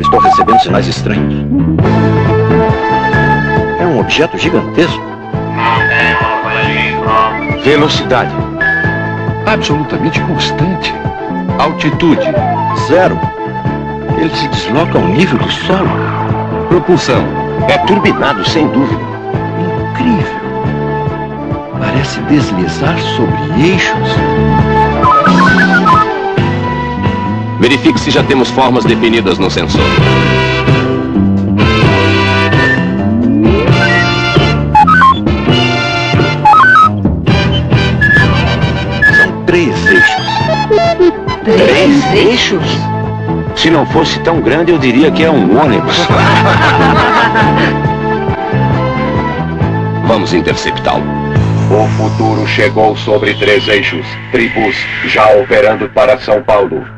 Estou recebendo sinais estranhos. É um objeto gigantesco. Velocidade. Absolutamente constante. Altitude. Zero. Ele se desloca ao nível do solo. Propulsão. É turbinado, sem dúvida. Incrível. Parece deslizar sobre eixos. Verifique se já temos formas definidas no sensor. São três eixos. Três eixos? Se não fosse tão grande, eu diria que é um ônibus. Vamos interceptá-lo. O futuro chegou sobre três eixos. Tribus já operando para São Paulo.